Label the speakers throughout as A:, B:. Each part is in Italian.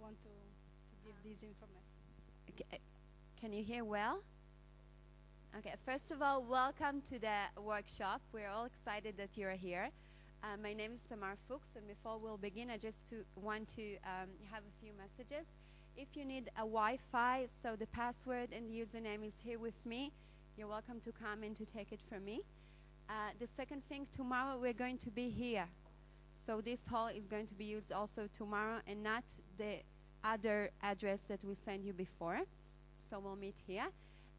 A: want to, to give this information.
B: Okay, uh, Can you hear well? Okay, first of all, welcome to the workshop. We're all excited that you're here. Uh, my name is Tamar Fuchs, and before we'll begin, I just to want to um, have a few messages. If you need a Wi-Fi, so the password and the username is here with me. You're welcome to come and to take it from me. Uh, the second thing, tomorrow we're going to be here. So this hall is going to be used also tomorrow and not the other address that we sent you before. So we'll meet here.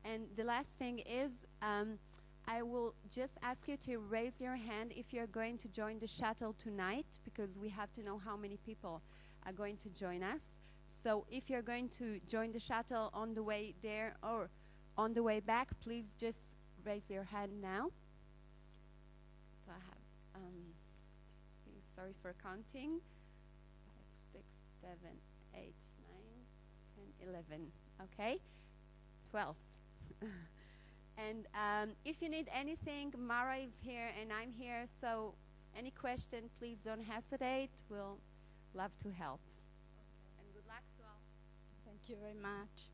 B: And the last thing is, um, I will just ask you to raise your hand if you're going to join the shuttle tonight, because we have to know how many people are going to join us. So if you're going to join the shuttle on the way there or on the way back, please just raise your hand now. So I have, um, two, three, sorry for counting, five, six, seven, eight, nine, ten, eleven. Okay, twelve. and um, if you need anything, Mara is here and I'm here. So any question, please don't hesitate. We'll love to help. And good luck to all.
A: Thank you very much.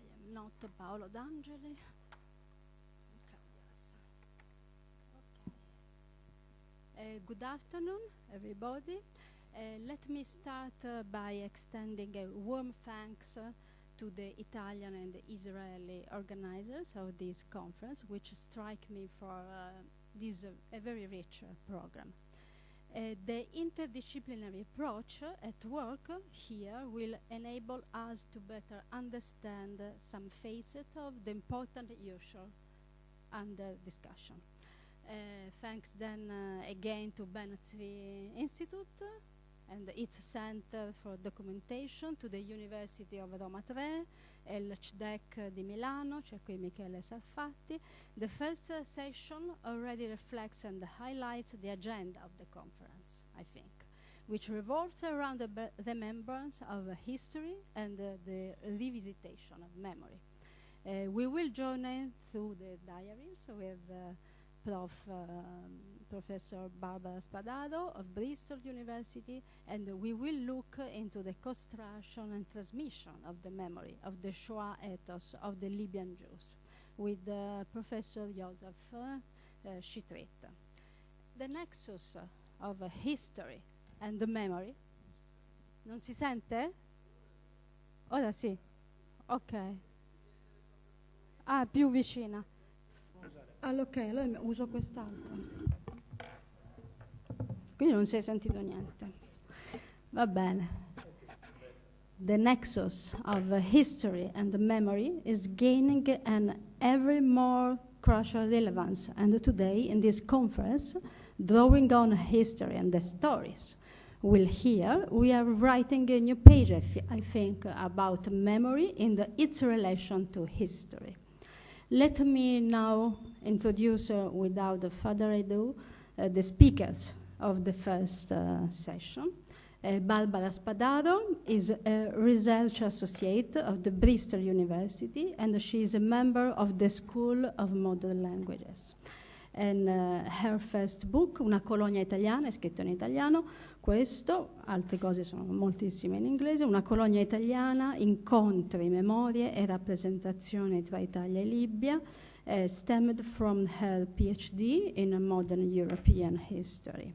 A: I am not Paolo D'Angeli. Okay, yes. Okay. Uh, good afternoon, everybody. Uh, let me start uh, by extending a warm thanks uh, to the Italian and the Israeli organizers of this conference, which strike me for uh, this uh, a very rich program. The interdisciplinary approach at work here will enable us to better understand some facets of the important issue under discussion. Uh, thanks then uh, again to Tzvi Institute and its Center for Documentation, to the University of Roma Tre, e CDEC di Milano, c'è qui Michele Sarfatti. The first uh, session already reflects and highlights the agenda of the conference, I think, which revolves around the remembrance of uh, history and uh, the revisitation of memory. Uh, we will journey through the diaries with Prof. um, Professor Barbara Spadaro of Bristol University, and we will look into the construction and transmission of the memory of the Shoah ethos of the Libyan Jews with uh, Professor Joseph uh, uh, Chitret. The nexus of history and the memory. Non si sente? Ora sì. Ok. Ah, più vicina. Allora, ok, allora uso quest'altro. Quindi non si è sentito niente. Va bene. The nexus of history and memory is gaining an ever more crucial relevance. And today, in this conference, drawing on history and the stories, we will hear, we are writing a new page, I, I think, about memory in its relation to history. Let me now introduce, uh, without further ado, uh, the speakers of the first uh, session. Uh, Barbara Spadaro is a research associate of the Bristol University and she is a member of the School of Modern Languages. And uh, her first book, Una colonia italiana, è scritto in italiano, questo, altre cose sono moltissime in inglese, Una colonia italiana, incontri, memorie e rappresentazioni tra Italia e Libia, uh, stemmed from her PhD in modern European history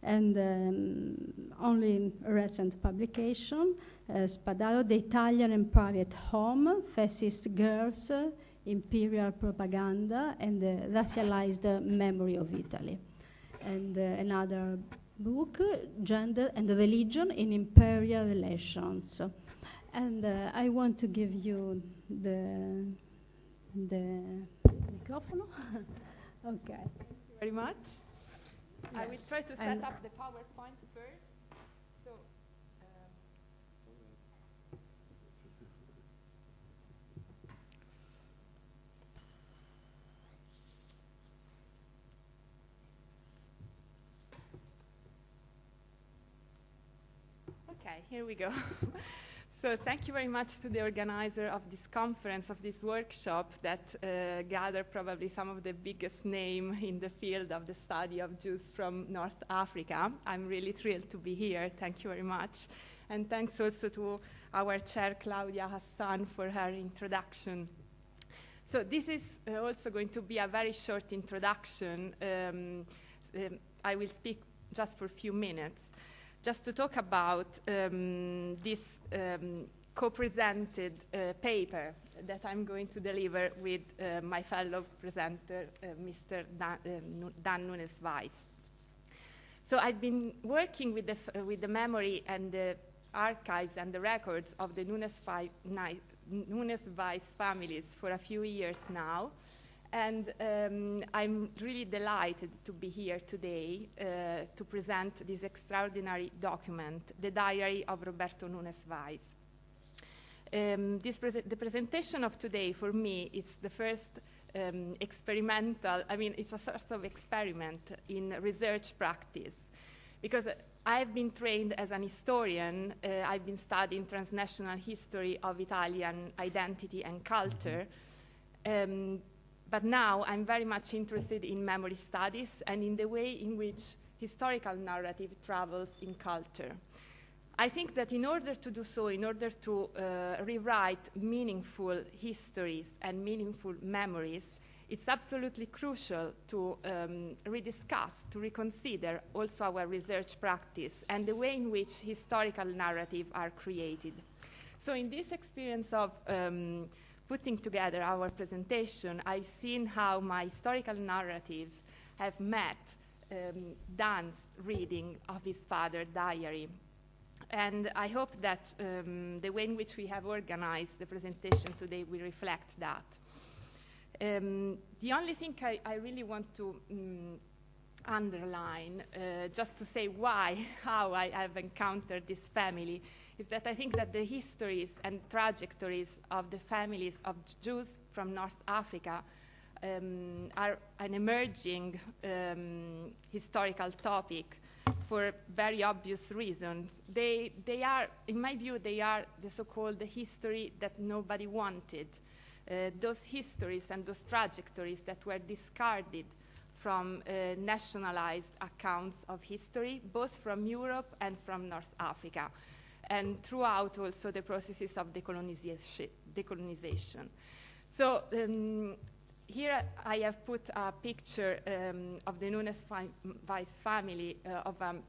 A: and um, only recent publication, uh, Spadaro, The Italian and Private Home, Fascist Girls, Imperial Propaganda, and the Racialized Memory of Italy. And uh, another book, Gender and Religion in Imperial Relations. And uh, I want to give you the, the microphone. okay.
C: Thank you very much. I will try to set
A: and-
C: up the PowerPoint first. Here we go. So thank you very much to the organizer of this conference, of this workshop that uh, gathered probably some of the biggest name in the field of the study of Jews from North Africa. I'm really thrilled to be here. Thank you very much. And thanks also to our chair, Claudia Hassan, for her introduction. So this is uh, also going to be a very short introduction. Um, um, I will speak just for a few minutes just to talk about um, this um, co-presented uh, paper that I'm going to deliver with uh, my fellow presenter, uh, Mr. Dan, uh, Dan Nunes Weiss. So I've been working with the, f- with the memory and the archives and the records of the Nunes, fi- Nunes Weiss families for a few years now. And um, I'm really delighted to be here today uh, to present this extraordinary document, the Diary of Roberto Nunes Weiss. Um, prese- the presentation of today, for me, is the first um, experimental, I mean, it's a sort of experiment in research practice. Because I've been trained as an historian, uh, I've been studying transnational history of Italian identity and culture. Um, but now I'm very much interested in memory studies and in the way in which historical narrative travels in culture. I think that in order to do so, in order to uh, rewrite meaningful histories and meaningful memories, it's absolutely crucial to um, rediscuss, to reconsider also our research practice and the way in which historical narratives are created. So, in this experience of um, putting together our presentation, I've seen how my historical narratives have met um, Dan's reading of his father's diary. And I hope that um, the way in which we have organized the presentation today will reflect that. Um, the only thing I, I really want to um, underline, uh, just to say why, how I have encountered this family, is that I think that the histories and trajectories of the families of Jews from North Africa um, are an emerging um, historical topic for very obvious reasons. They, they are, in my view, they are the so-called history that nobody wanted. Uh, those histories and those trajectories that were discarded from uh, nationalized accounts of history, both from Europe and from North Africa and throughout also the processes of decolonization. So um, here I have put a picture um, of the Nunes Weiss family uh, of an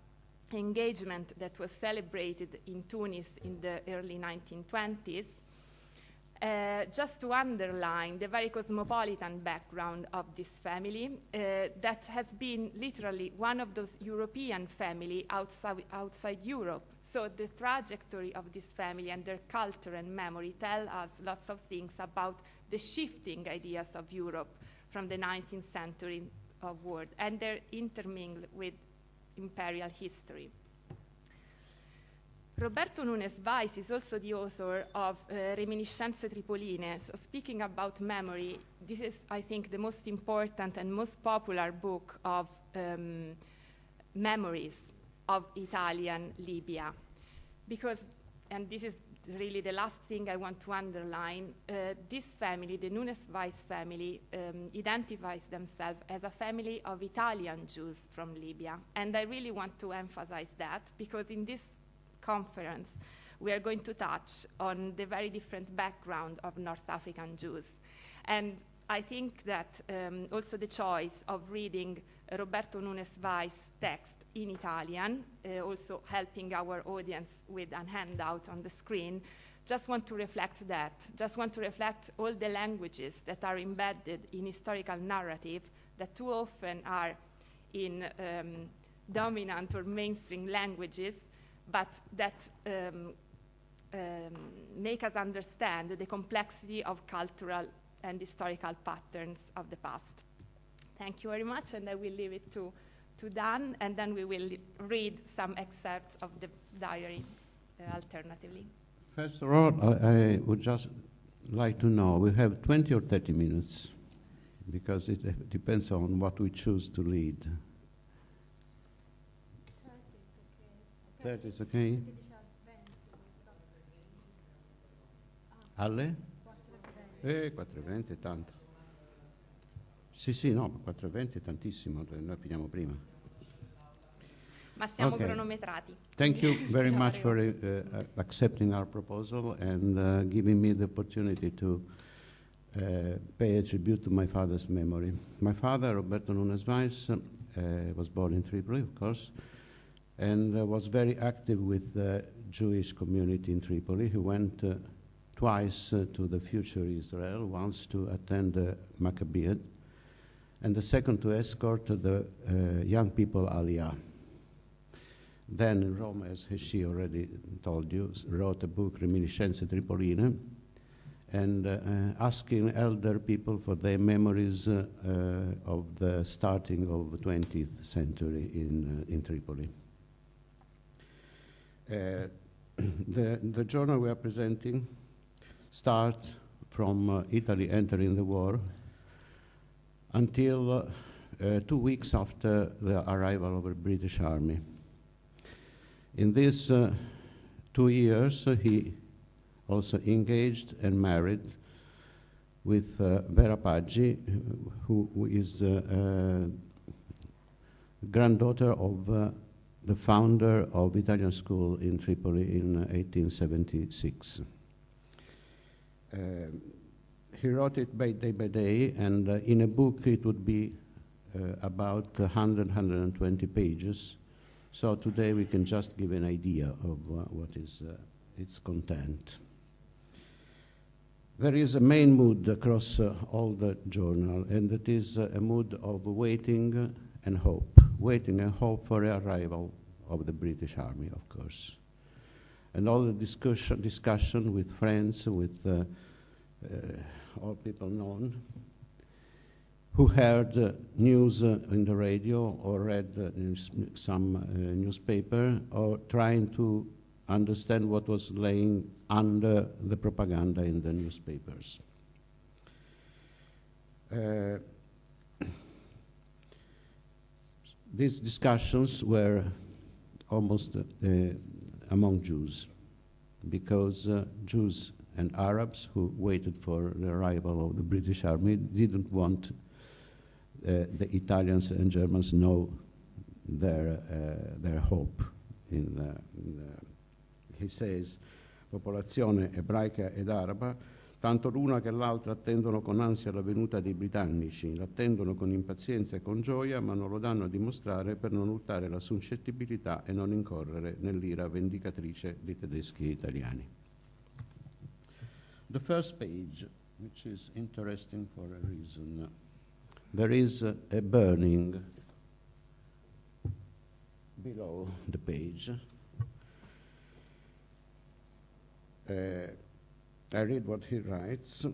C: engagement that was celebrated in Tunis in the early 1920s. Uh, just to underline the very cosmopolitan background of this family, uh, that has been literally one of those European family outside, outside Europe so the trajectory of this family and their culture and memory tell us lots of things about the shifting ideas of Europe from the 19th century of world and they're intermingled with imperial history. Roberto Nunes Weiss is also the author of uh, Reminiscenze Tripoline. So, speaking about memory, this is, I think, the most important and most popular book of um, memories of Italian Libya. Because, and this is really the last thing I want to underline, uh, this family, the Nunes Weiss family, um, identifies themselves as a family of Italian Jews from Libya. And I really want to emphasize that because in this conference, we are going to touch on the very different background of North African Jews. And I think that um, also the choice of reading Roberto Nunes Weiss text in Italian, uh, also helping our audience with a handout on the screen. Just want to reflect that. Just want to reflect all the languages that are embedded in historical narrative that too often are in um, dominant or mainstream languages, but that um, um, make us understand the complexity of cultural and historical patterns of the past. Thank you very much, and I will leave it to to Dan, and then we will read some excerpts of the diary uh, alternatively.
D: First of all, I, I, would just like to know we have 20 or 30 minutes because it depends on what we choose to read. 30 is okay. 30 is okay? Alle? Eh, 4.20 è tanto. Sì, sì, no, 4.20 è tantissimo, noi prima.
C: Ma siamo
D: Okay.
C: cronometrati.
D: Thank you very much for uh, accepting our proposal and uh, giving me the opportunity to uh, pay a tribute to my father's memory. My father, Roberto Nunes Weiss, uh, was born in Tripoli, of course, and uh, was very active with the Jewish community in Tripoli. He went uh, twice uh, to the future Israel, once to attend the Maccabean, and the second to escort the uh, young people Aliyah. Then Rome, as she already told you, wrote a book, Reminiscenze Tripoline, and uh, asking elder people for their memories uh, uh, of the starting of the 20th century in, uh, in Tripoli. Uh, the, the journal we are presenting starts from uh, Italy entering the war until uh, uh, two weeks after the arrival of the British Army. In these two years, he also engaged and married with uh, Vera Paggi, who, who is uh, uh, granddaughter of the founder of Italian school in Tripoli in uh, 1876. Um, he wrote it by day by day, and uh, in a book it would be uh, about 100, 120 pages. So today we can just give an idea of uh, what is uh, its content. There is a main mood across uh, all the journal, and that is uh, a mood of waiting and hope, waiting and hope for the arrival of the British Army, of course. And all the discussion, discussion with friends, with uh, uh, all people known, who heard uh, news uh, in the radio or read uh, some uh, newspaper or trying to understand what was laying under the propaganda in the newspapers. These discussions were almost among Jews because uh, Jews and Arabs who waited for the arrival of the British army didn't want uh, the Italians and Germans know their, uh, their hope. In, uh, in, uh, he says, popolazione ebraica ed araba, tanto l'una che l'altra attendono con ansia la venuta dei britannici, l'attendono con impazienza e con gioia, ma non lo danno a dimostrare per non urtare la suscettibilità e non incorrere nell'ira vendicatrice dei tedeschi e italiani. The first page, which is interesting for a reason, there is a, burning below the page. Uh, I read what he writes.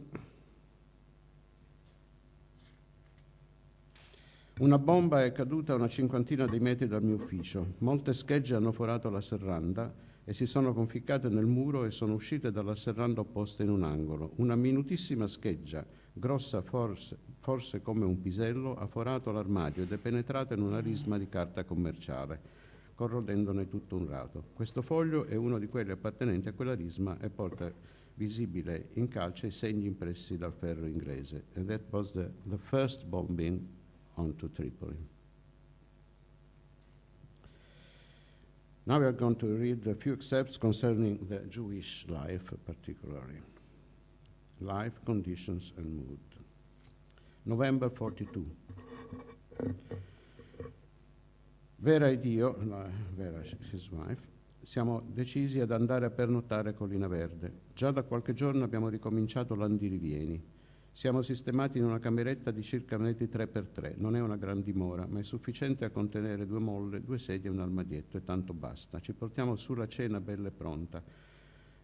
D: Una bomba è caduta a una cinquantina di metri dal mio ufficio. Molte schegge hanno forato la serranda e si sono conficcate nel muro e sono uscite dalla serranda opposta in un angolo. Una minutissima scheggia, grossa forse, forse come un pisello, ha forato l'armadio ed è penetrata in una risma di carta commerciale, corrodendone tutto un rato. Questo foglio è uno di quelli appartenenti a quella risma e porta visibile in calce i segni impressi dal ferro inglese. And that was the, the first bombing onto Tripoli. Now we are going to read a few excerpts concerning the Jewish life, particularly life, conditions, and mood. November 42. Vera ed io, la, Vera, his wife, siamo decisi ad andare a pernottare a Collina Verde. Già da qualche giorno abbiamo ricominciato l'andirivieni. Siamo sistemati in una cameretta di circa metri 3x3. Non è una gran dimora, ma è sufficiente a contenere due molle, due sedie e un armadietto e tanto basta. Ci portiamo su la cena bella e pronta.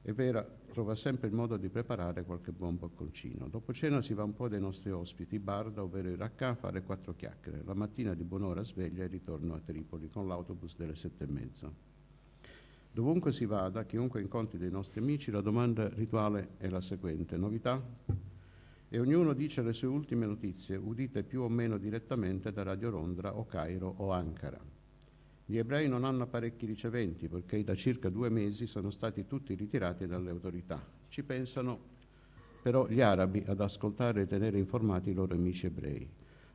D: E Vera trova sempre il modo di preparare qualche buon bocconcino. Dopo cena si va un po' dai nostri ospiti, Barda, ovvero il Raccà, a fare quattro chiacchiere. La mattina di buon'ora sveglia e ritorno a Tripoli con l'autobus delle sette e mezza. Dovunque si vada, chiunque incontri dei nostri amici, la domanda rituale è la seguente: novità? E ognuno dice le sue ultime notizie, udite più o meno direttamente da Radio Londra o Cairo o Ankara. Gli ebrei non hanno apparecchi riceventi perché da circa due mesi sono stati tutti ritirati dalle autorità. Ci pensano però gli arabi ad ascoltare e tenere informati i loro amici ebrei.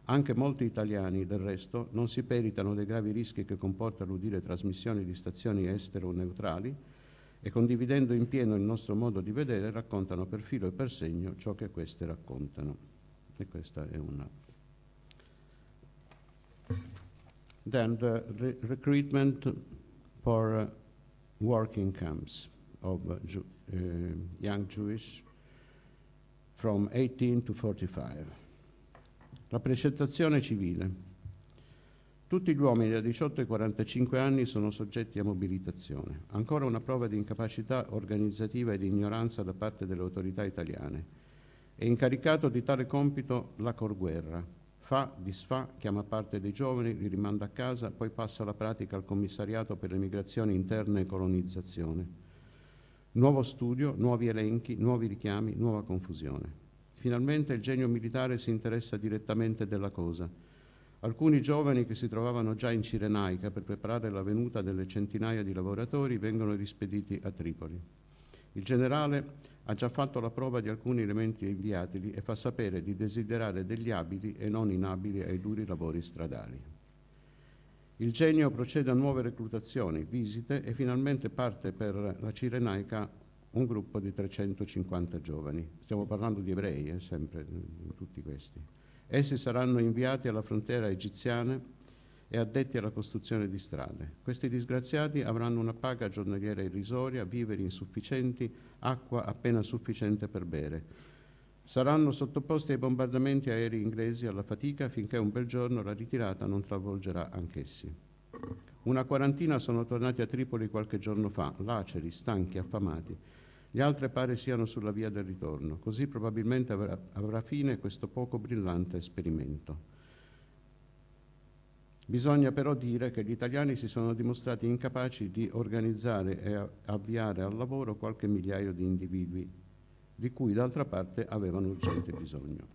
D: Anche molti italiani, del resto, non si peritano dei gravi rischi che comporta l'udire trasmissioni di stazioni estere o neutrali e condividendo in pieno il nostro modo di vedere raccontano per filo e per segno ciò che queste raccontano. E questa è una. Then the re- recruitment for uh, working camps of uh, Ju- uh, young Jewish from 18 to 45. La precettazione civile. Tutti gli uomini da 18 ai 45 anni sono soggetti a mobilitazione. Ancora una prova di incapacità organizzativa e di ignoranza da parte delle autorità italiane. È incaricato di tale compito la Corguerra. Fa, disfa, chiama parte dei giovani, li rimanda a casa, poi passa la pratica al commissariato per le migrazioni interne e colonizzazione. Nuovo studio, nuovi elenchi, nuovi richiami, nuova confusione. Finalmente il genio militare si interessa direttamente della cosa. Alcuni giovani che si trovavano già in Cirenaica per preparare la venuta delle centinaia di lavoratori vengono rispediti a Tripoli. Il generale ha già fatto la prova di alcuni elementi inviatili e fa sapere di desiderare degli abili e non inabili ai duri lavori stradali. Il genio procede a nuove reclutazioni, visite e finalmente parte per la Cirenaica un gruppo di 350 giovani. Stiamo parlando di ebrei, eh, sempre, tutti questi. Essi saranno inviati alla frontiera egiziana e addetti alla costruzione di strade. Questi disgraziati avranno una paga giornaliera irrisoria, viveri insufficienti, acqua appena sufficiente per bere. Saranno sottoposti ai bombardamenti aerei inglesi alla fatica finché un bel giorno la ritirata non travolgerà anch'essi. Una quarantina sono tornati a Tripoli qualche giorno fa, laceri, stanchi, affamati. Gli altri pare siano sulla via del ritorno. Così probabilmente avrà, avrà fine questo poco brillante esperimento. Bisogna però dire che gli italiani si sono dimostrati incapaci di organizzare e avviare al lavoro qualche migliaio di individui, di cui d'altra parte avevano urgente bisogno.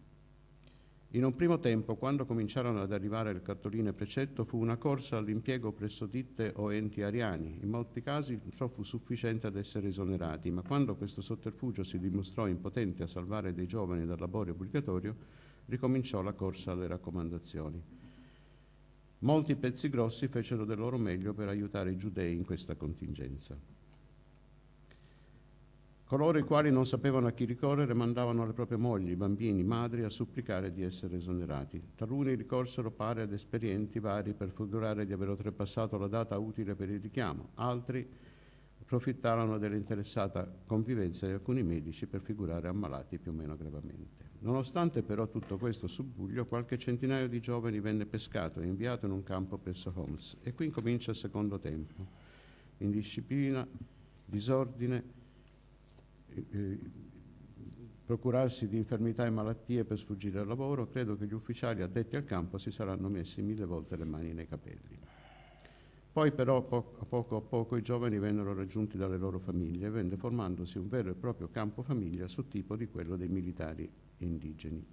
D: In un primo tempo, quando cominciarono ad arrivare le cartoline precetto, fu una corsa all'impiego presso ditte o enti ariani. In molti casi ciò fu sufficiente ad essere esonerati, ma quando questo sotterfugio si dimostrò impotente a salvare dei giovani dal lavoro obbligatorio, ricominciò la corsa alle raccomandazioni. Molti pezzi grossi fecero del loro meglio per aiutare i giudei in questa contingenza. Coloro i quali non sapevano a chi ricorrere mandavano le proprie mogli, bambini, madri a supplicare di essere esonerati. Taluni ricorsero pare ad esperienti vari per figurare di aver oltrepassato la data utile per il richiamo, altri approfittarono dell'interessata convivenza di alcuni medici per figurare ammalati più o meno gravemente. Nonostante però tutto questo subbuglio, qualche centinaio di giovani venne pescato e inviato in un campo presso Holmes. E qui comincia il secondo tempo. Indisciplina, disordine, eh, procurarsi di infermità e malattie per sfuggire al lavoro, credo che gli ufficiali addetti al campo si saranno messi mille volte le mani nei capelli. Poi però a poco a poco i giovani vennero raggiunti dalle loro famiglie e venne formandosi un vero e proprio campo famiglia su tipo di quello dei militari indigeni.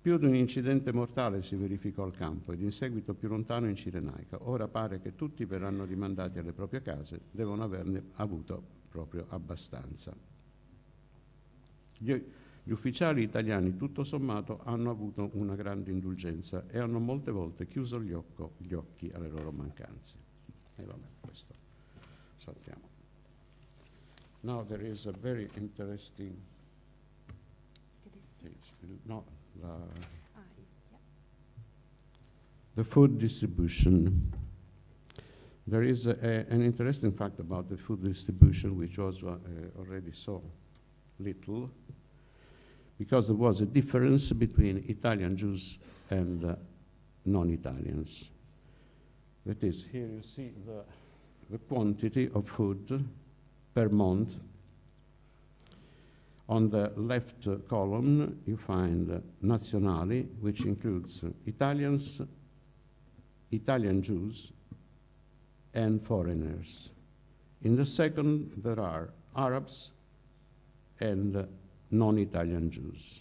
D: Più di un incidente mortale si verificò al campo ed in seguito più lontano in Cirenaica. Ora pare che tutti verranno rimandati alle proprie case, devono averne avuto proprio abbastanza. Gli, gli ufficiali italiani, tutto sommato, hanno avuto una grande indulgenza e hanno molte volte chiuso gli, occo, gli occhi alle loro mancanze. E vabbè, questo saltiamo. Now there is a very interesting no, la, the food distribution. There is a, a, an interesting fact about the food distribution, which was uh, already so little, because there was a difference between Italian Jews and uh, non-Italians. That is, here you see the, the quantity of food per month. On the left column, you find Nazionali, which includes Italians, Italian Jews, and foreigners. In the second, there are Arabs and non-Italian Jews,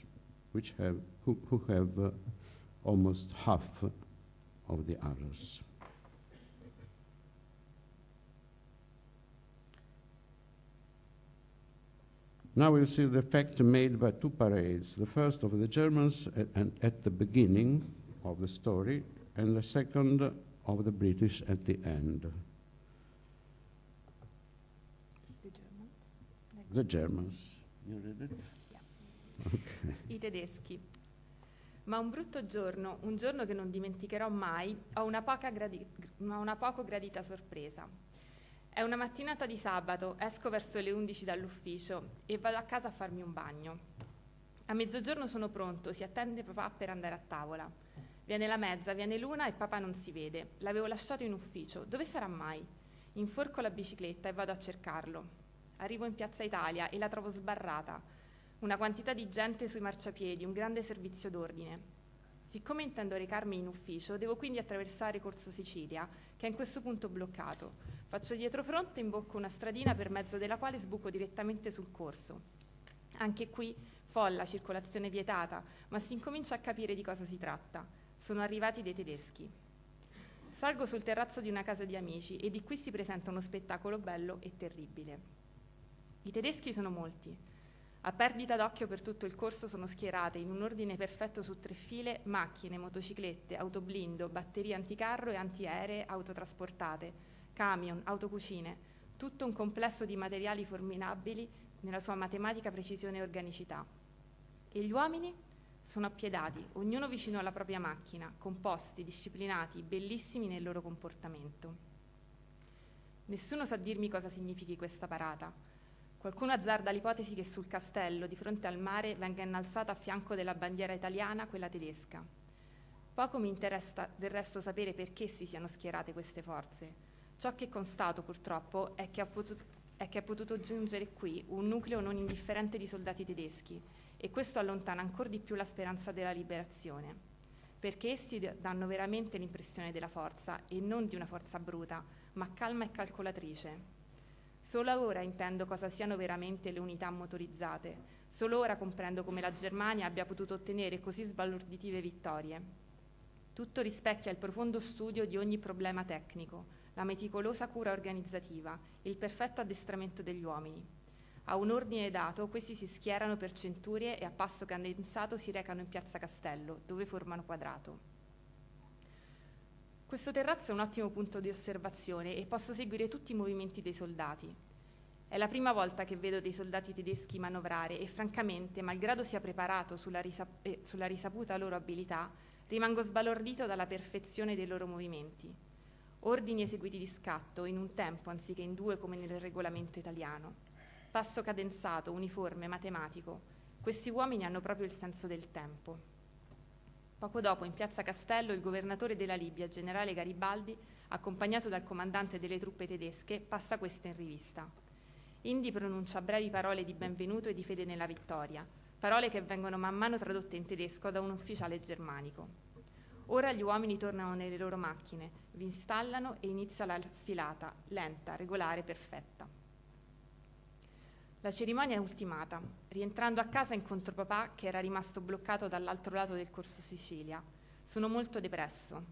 D: which have, who, who have uh, almost half of the others. Now we'll see the effect made by two parades. The first of the Germans at, and at the beginning of the story, and the second of the British at the end.
C: The German.
D: The Germans. You read it?
C: I tedeschi. Ma un brutto giorno, un giorno che non dimenticherò mai, ho una, poca gradi- ma una poco gradita sorpresa. È una mattinata di sabato, esco verso le 11 dall'ufficio e vado a casa a farmi un bagno. A mezzogiorno sono pronto, si attende papà per andare a tavola. Viene la mezza, viene l'una e papà non si vede. L'avevo lasciato in ufficio. Dove sarà mai? Inforco la bicicletta e vado a cercarlo. Arrivo in Piazza Italia e la trovo sbarrata. Una quantità di gente sui marciapiedi, un grande servizio d'ordine. Siccome intendo recarmi in ufficio, devo quindi attraversare Corso Sicilia, che è in questo punto bloccato. Faccio dietro fronte e imbocco una stradina per mezzo della quale sbuco direttamente sul corso. Anche qui folla, circolazione vietata, ma si incomincia a capire di cosa si tratta. Sono arrivati dei tedeschi. Salgo sul terrazzo di una casa di amici e di qui si presenta uno spettacolo bello e terribile. I tedeschi sono molti. A perdita d'occhio per tutto il corso sono schierate in un ordine perfetto su tre file macchine, motociclette, autoblindo, batterie anticarro e antiaeree autotrasportate, camion, autocucine, tutto un complesso di materiali formidabili nella sua matematica precisione e organicità. E gli uomini? Sono appiedati, ognuno vicino alla propria macchina, composti, disciplinati, bellissimi nel loro comportamento. Nessuno sa dirmi cosa significhi questa parata. Qualcuno azzarda l'ipotesi che sul castello, di fronte al mare, venga innalzata a fianco della bandiera italiana quella tedesca. Poco mi interessa del resto sapere perché si siano schierate queste forze. Ciò che constato, purtroppo, è che, potuto, è che è potuto giungere qui un nucleo non indifferente di soldati tedeschi e questo allontana ancora di più la speranza della liberazione, perché essi danno veramente l'impressione della forza e non di una forza bruta, ma calma e calcolatrice. Solo ora intendo cosa siano veramente le unità motorizzate, solo ora comprendo come la Germania abbia potuto ottenere così sbalorditive vittorie. Tutto rispecchia il profondo studio di ogni problema tecnico, la meticolosa cura organizzativa, il perfetto addestramento degli uomini. A un ordine dato, questi si schierano per centurie e a passo condensato si recano in piazza Castello, dove formano quadrato. Questo terrazzo è un ottimo punto di osservazione e posso seguire tutti i movimenti dei soldati. È la prima volta che vedo dei soldati tedeschi manovrare e francamente, malgrado sia preparato sulla, risap- eh, sulla risaputa loro abilità, rimango sbalordito dalla perfezione dei loro movimenti. Ordini eseguiti di scatto in un tempo anziché in due come nel regolamento italiano passo cadenzato, uniforme, matematico. Questi uomini hanno proprio il senso del tempo. Poco dopo, in piazza Castello, il governatore della Libia, generale Garibaldi, accompagnato dal comandante delle truppe tedesche, passa questa in rivista. Indi pronuncia brevi parole di benvenuto e di fede nella vittoria, parole che vengono man mano tradotte in tedesco da un ufficiale germanico. Ora gli uomini tornano nelle loro macchine, vi installano e inizia la sfilata, lenta, regolare, perfetta. La cerimonia è ultimata. Rientrando a casa incontro papà che era rimasto bloccato dall'altro lato del corso Sicilia. Sono molto depresso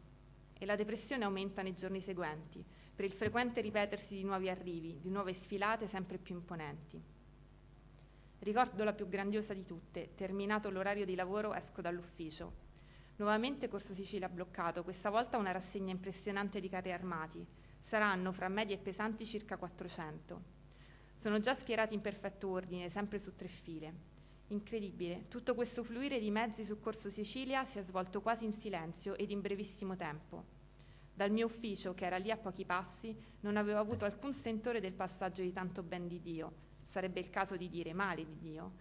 C: e la depressione aumenta nei giorni seguenti per il frequente ripetersi di nuovi arrivi, di nuove sfilate sempre più imponenti. Ricordo la più grandiosa di tutte. Terminato l'orario di lavoro esco dall'ufficio. Nuovamente Corso Sicilia bloccato, questa volta una rassegna impressionante di carri armati. Saranno fra medi e pesanti circa 400. Sono già schierati in perfetto ordine, sempre su tre file. Incredibile, tutto questo fluire di mezzi su Corso Sicilia si è svolto quasi in silenzio ed in brevissimo tempo. Dal mio ufficio, che era lì a pochi passi, non avevo avuto alcun sentore del passaggio di tanto ben di Dio, sarebbe il caso di dire male di Dio,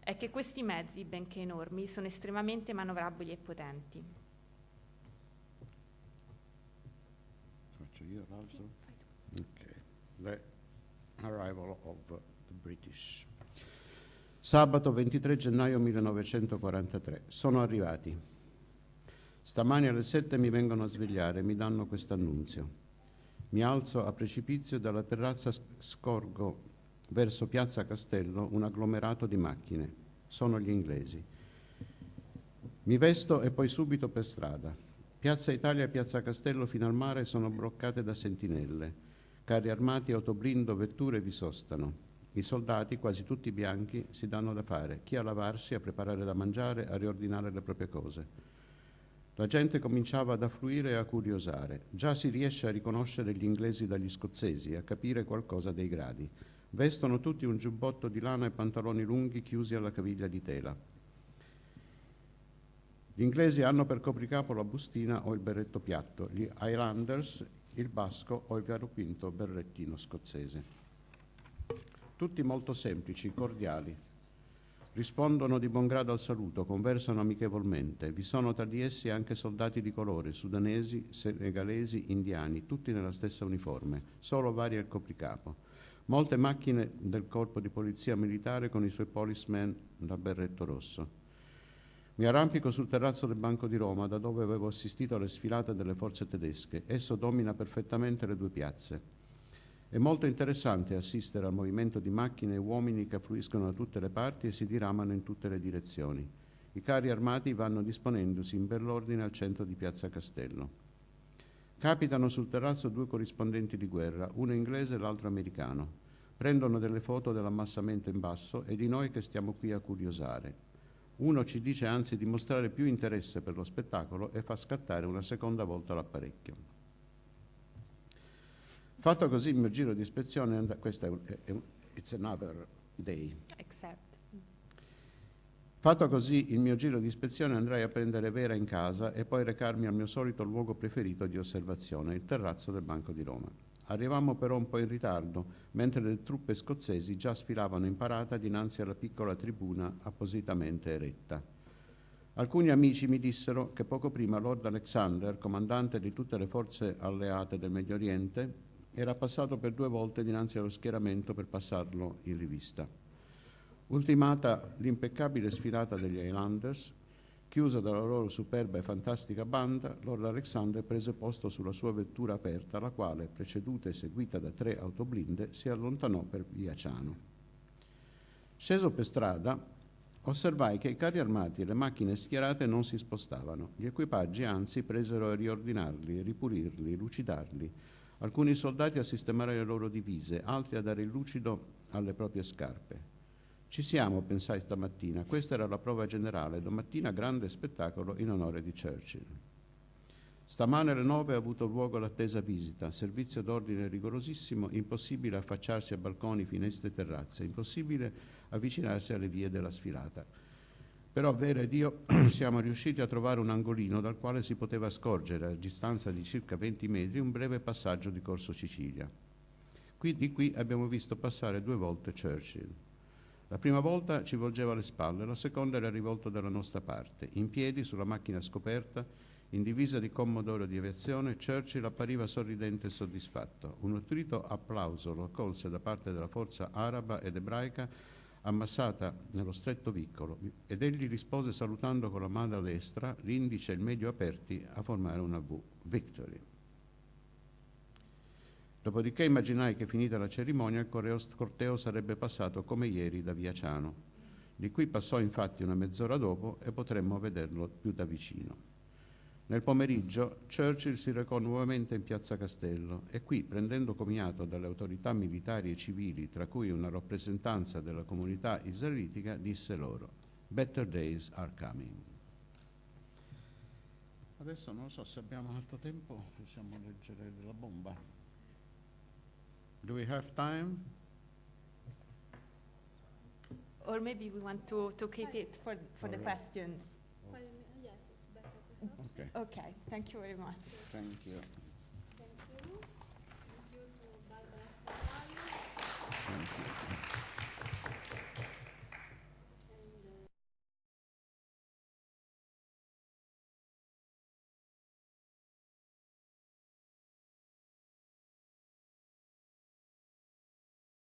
C: è che questi mezzi, benché enormi, sono estremamente manovrabili e potenti.
D: Faccio io l'altro?
C: Sì,
D: Ok. Le- arrival of the British. Sabato 23 gennaio 1943. Sono arrivati. Stamani alle 7 mi vengono a svegliare e mi danno questo annunzio. Mi alzo a precipizio dalla terrazza scorgo verso Piazza Castello un agglomerato di macchine. Sono gli inglesi. Mi vesto e poi subito per strada. Piazza Italia e Piazza Castello fino al mare sono bloccate da sentinelle. Carri armati, autoblindo, vetture vi sostano. I soldati, quasi tutti bianchi, si danno da fare, chi a lavarsi, a preparare da mangiare, a riordinare le proprie cose. La gente cominciava ad affluire e a curiosare. Già si riesce a riconoscere gli inglesi dagli scozzesi, a capire qualcosa dei gradi. Vestono tutti un giubbotto di lana e pantaloni lunghi chiusi alla caviglia di tela. Gli inglesi hanno per copricapo la bustina o il berretto piatto, gli Highlanders il basco o il variopinto berrettino scozzese. Tutti molto semplici, cordiali. Rispondono di buon grado al saluto, conversano amichevolmente. Vi sono tra di essi anche soldati di colore, sudanesi, senegalesi, indiani, tutti nella stessa uniforme, solo varia il copricapo. Molte macchine del corpo di polizia militare con i suoi policemen da berretto rosso. Mi arrampico sul terrazzo del Banco di Roma, da dove avevo assistito alle sfilate delle forze tedesche. Esso domina perfettamente le due piazze. È molto interessante assistere al movimento di macchine e uomini che affluiscono da tutte le parti e si diramano in tutte le direzioni. I carri armati vanno disponendosi in bell'ordine al centro di Piazza Castello. Capitano sul terrazzo due corrispondenti di guerra, uno inglese e l'altro americano. Prendono delle foto dell'ammassamento in basso e di noi che stiamo qui a curiosare. Uno ci dice anzi di mostrare più interesse per lo spettacolo e fa scattare una seconda volta l'apparecchio. Fatto così il mio giro di ispezione, questo è un, è un it's another day.
C: Except.
D: Fatto così il mio giro di ispezione andrei a prendere Vera in casa e poi recarmi al mio solito luogo preferito di osservazione, il terrazzo del Banco di Roma. Arrivammo però un po' in ritardo, mentre le truppe scozzesi già sfilavano in parata dinanzi alla piccola tribuna appositamente eretta. Alcuni amici mi dissero che poco prima Lord Alexander, comandante di tutte le forze alleate del Medio Oriente, era passato per due volte dinanzi allo schieramento per passarlo in rivista. Ultimata l'impeccabile sfilata degli Highlanders, Chiusa dalla loro superba e fantastica banda, Lord Alexander prese posto sulla sua vettura aperta, la quale, preceduta e seguita da tre autoblinde, si allontanò per via Ciano. Sceso per strada, osservai che i carri armati e le macchine schierate non si spostavano. Gli equipaggi, anzi, presero a riordinarli, ripulirli, lucidarli. Alcuni soldati a sistemare le loro divise, altri a dare il lucido alle proprie scarpe. Ci siamo, pensai stamattina. Questa era la prova generale. Domattina grande spettacolo in onore di Churchill. Stamane alle nove ha avuto luogo l'attesa visita, servizio d'ordine rigorosissimo, impossibile affacciarsi a balconi, finestre e terrazze, impossibile avvicinarsi alle vie della sfilata. Però Vera ed io siamo riusciti a trovare un angolino dal quale si poteva scorgere, a distanza di circa 20 metri, un breve passaggio di Corso Sicilia. Qui di qui abbiamo visto passare due volte Churchill. La prima volta ci volgeva le spalle, la seconda era rivolta dalla nostra parte. In piedi, sulla macchina scoperta, in divisa di commodoro di aviazione, Churchill appariva sorridente e soddisfatto. Un nutrito applauso lo accolse da parte della forza araba ed ebraica ammassata nello stretto vicolo ed egli rispose salutando con la mano destra, l'indice e il medio aperti a formare una V. Victory. Dopodiché immaginai che finita la cerimonia il corteo sarebbe passato come ieri da Via Ciano. Di qui passò infatti una mezz'ora dopo e potremmo vederlo più da vicino. Nel pomeriggio Churchill si recò nuovamente in piazza Castello e qui, prendendo comiato dalle autorità militari e civili, tra cui una rappresentanza della comunità israelitica, disse loro: Better days are coming. Adesso non so se abbiamo altro tempo, possiamo leggere la bomba. Do we have time?
C: Or maybe we want to, to keep it for, for the
D: All right.
C: questions.
A: Yes, it's better.
D: Okay,
C: Okay, thank you very much.
D: thank you.